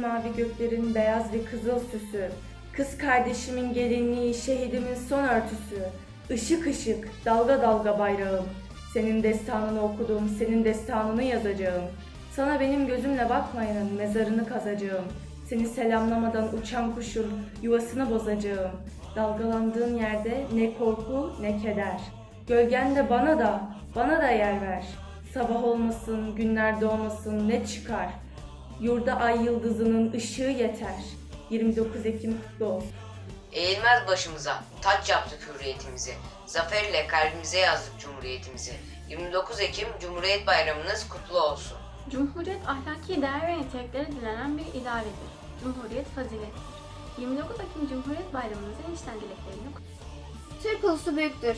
Mavi göklerin beyaz ve kızıl süsü, kız kardeşimin gelinliği, şehidimin son örtüsü, ışık ışık, dalga dalga bayrağım. Senin destanını okudum, senin destanını yazacağım. Sana benim gözümle bakmayanın mezarını kazacağım. Seni selamlamadan uçan kuşun yuvasını bozacağım. Dalgalandığın yerde ne korku ne keder. Gölgen de bana da, bana da yer ver. Sabah olmasın, günler doğmasın ne çıkar. Yurda ay yıldızının ışığı yeter. 29 Ekim kutlu olsun. Eğilmez başımıza, taç yaptık hürriyetimizi. Zafer ile kalbimize yazdık cumhuriyetimizi. 29 Ekim Cumhuriyet Bayramınız kutlu olsun. Cumhuriyet ahlaki değer ve niteliklere dilenen bir idaredir. Cumhuriyet fazilettir. 29 Ekim Cumhuriyet Bayramınızın içten dileklerini Türk ulusu büyüktür.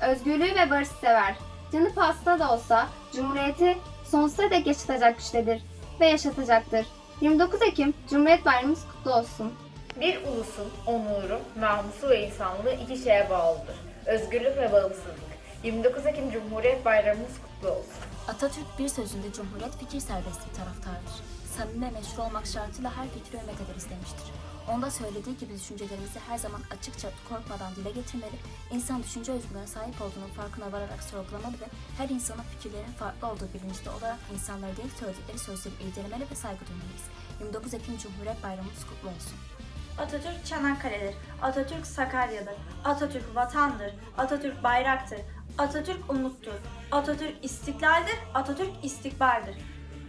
Özgürlüğü ve barışı sever. Canı pasta da olsa Cumhuriyeti sonsuza dek yaşatacak güçtedir ve yaşatacaktır. 29 Ekim Cumhuriyet Bayramımız kutlu olsun. Bir ulusun onuru, namusu ve insanlığı iki şeye bağlıdır. Özgürlük ve bağımsızlık. 29 Ekim Cumhuriyet Bayramımız kutlu olsun. Atatürk bir sözünde Cumhuriyet fikir serbestliği taraftarıdır. Samimi meşru olmak şartıyla her fikri hürmet ederiz demiştir. Onda söylediği gibi düşüncelerimizi her zaman açıkça korkmadan dile getirmeli, insan düşünce özgürlüğüne sahip olduğunun farkına vararak sorgulamalı ve her insanın fikirlerinin farklı olduğu bilincinde olarak insanlara değil söyledikleri sözleri irdelemeli ve saygı duymalıyız. 29 Ekim Cumhuriyet Bayramımız kutlu olsun. Atatürk Çanakkale'dir. Atatürk Sakarya'dır. Atatürk vatandır. Atatürk bayraktır. Atatürk umuttur. Atatürk istiklaldir. Atatürk istikbaldir.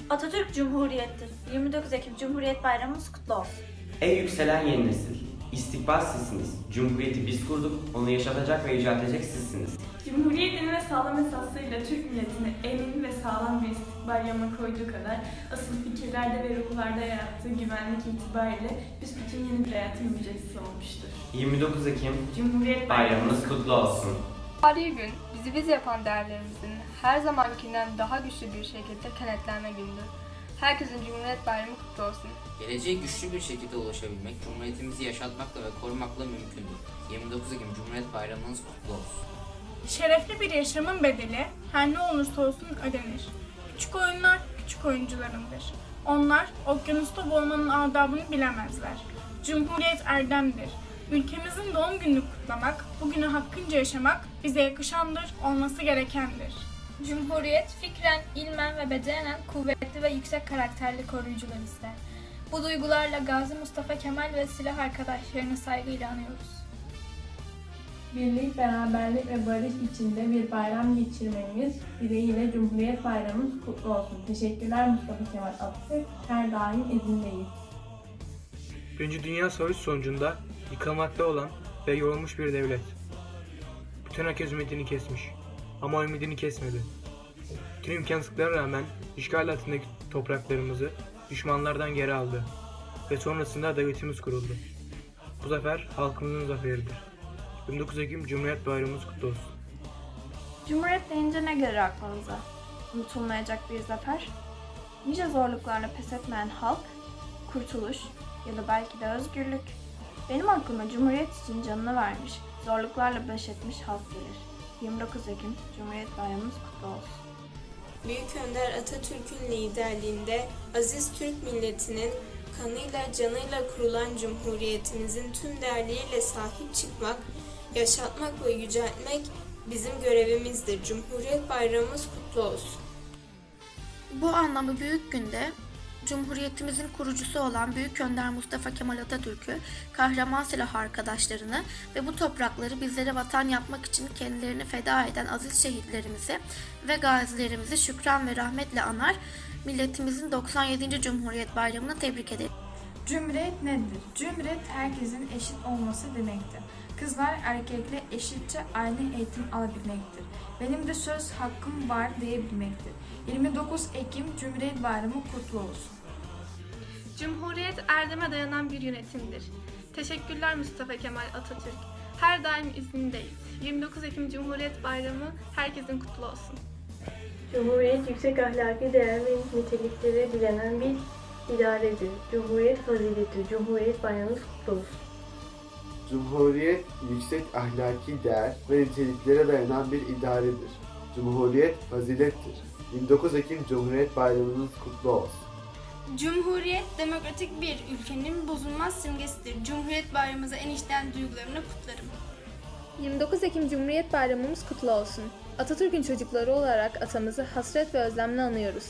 Atatürk Cumhuriyettir. 29 Ekim Cumhuriyet Bayramımız kutlu olsun. Ey yükselen yeni nesil! İstikbal sizsiniz. Cumhuriyeti biz kurduk, onu yaşatacak ve yüceltecek edecek sizsiniz. Cumhuriyetin ve sağlam esaslarıyla Türk milletini emin ve sağlam bir istikbal yama koyduğu kadar asıl fikirlerde ve ruhlarda yarattığı güvenlik itibariyle biz bütün yeni bir hayatın müjdecisi olmuştur. 29 Ekim Cumhuriyet bayramınız kutlu olsun. Tarihi gün bizi biz yapan değerlerimizin her zamankinden daha güçlü bir şekilde kenetlenme gündür. Herkesin Cumhuriyet Bayramı kutlu olsun. Geleceğe güçlü bir şekilde ulaşabilmek, Cumhuriyetimizi yaşatmakla ve korumakla mümkündür. 29 Ekim Cumhuriyet Bayramınız kutlu olsun. Şerefli bir yaşamın bedeli her ne olursa olsun ödenir. Küçük oyunlar küçük oyuncularındır. Onlar okyanusta boğulmanın adabını bilemezler. Cumhuriyet erdemdir. Ülkemizin doğum gününü kutlamak, bugünü hakkınca yaşamak bize yakışandır, olması gerekendir. Cumhuriyet fikren, ilmen ve bedenen kuvvetli ve yüksek karakterli koruyucular ister. Bu duygularla Gazi Mustafa Kemal ve silah arkadaşlarını saygıyla anıyoruz. Birlik, beraberlik ve barış içinde bir bayram geçirmemiz dileğiyle Cumhuriyet Bayramımız kutlu olsun. Teşekkürler Mustafa Kemal Atatürk. Her daim izindeyiz. Birinci Dünya Savaşı sonucunda yıkılmakta olan ve yorulmuş bir devlet. Bütün herkes ümidini kesmiş. Ama ümidini kesmedi. Tüm imkansızlıklara rağmen işgal altındaki topraklarımızı düşmanlardan geri aldı. Ve sonrasında devletimiz kuruldu. Bu zafer halkımızın zaferidir. 29 Ekim Cumhuriyet Bayramımız kutlu olsun. Cumhuriyet deyince ne gelir aklınıza? Unutulmayacak bir zafer, nice zorluklarla pes etmeyen halk, kurtuluş ya da belki de özgürlük. Benim aklıma Cumhuriyet için canını vermiş, zorluklarla baş etmiş halk gelir. 29 Ekim Cumhuriyet Bayramımız kutlu olsun. Büyük Önder Atatürk'ün liderliğinde aziz Türk milletinin kanıyla canıyla kurulan Cumhuriyetimizin tüm değerleriyle sahip çıkmak, yaşatmak ve yüceltmek bizim görevimizdir. Cumhuriyet Bayramımız kutlu olsun. Bu anlamı büyük günde Cumhuriyetimizin kurucusu olan Büyük Önder Mustafa Kemal Atatürk'ü, kahraman silah arkadaşlarını ve bu toprakları bizlere vatan yapmak için kendilerini feda eden aziz şehitlerimizi ve gazilerimizi şükran ve rahmetle anar, milletimizin 97. Cumhuriyet Bayramı'nı tebrik ederim. Cumhuriyet nedir? Cumhuriyet herkesin eşit olması demektir. Kızlar erkekle eşitçe aynı eğitim alabilmektir. Benim de söz hakkım var diyebilmektir. 29 Ekim Cumhuriyet Bayramı kutlu olsun. Cumhuriyet erdeme dayanan bir yönetimdir. Teşekkürler Mustafa Kemal Atatürk. Her daim izindeyiz. 29 Ekim Cumhuriyet Bayramı herkesin kutlu olsun. Cumhuriyet yüksek ahlaki değer ve niteliklere dilenen bir idaredir. Cumhuriyet fazileti, Cumhuriyet Bayramımız kutlu olsun. Cumhuriyet yüksek ahlaki değer ve niteliklere dayanan bir idaredir. Cumhuriyet fazilettir. 29 Ekim Cumhuriyet Bayramınız kutlu olsun. Cumhuriyet demokratik bir ülkenin bozulmaz simgesidir. Cumhuriyet bayramımıza en içten duygularımla kutlarım. 29 Ekim Cumhuriyet Bayramımız kutlu olsun. Atatürk'ün çocukları olarak atamızı hasret ve özlemle anıyoruz.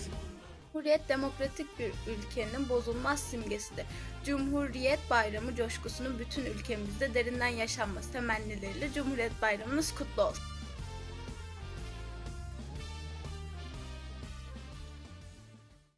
Cumhuriyet demokratik bir ülkenin bozulmaz simgesidir. Cumhuriyet Bayramı coşkusunun bütün ülkemizde derinden yaşanması temennileriyle Cumhuriyet Bayramımız kutlu olsun.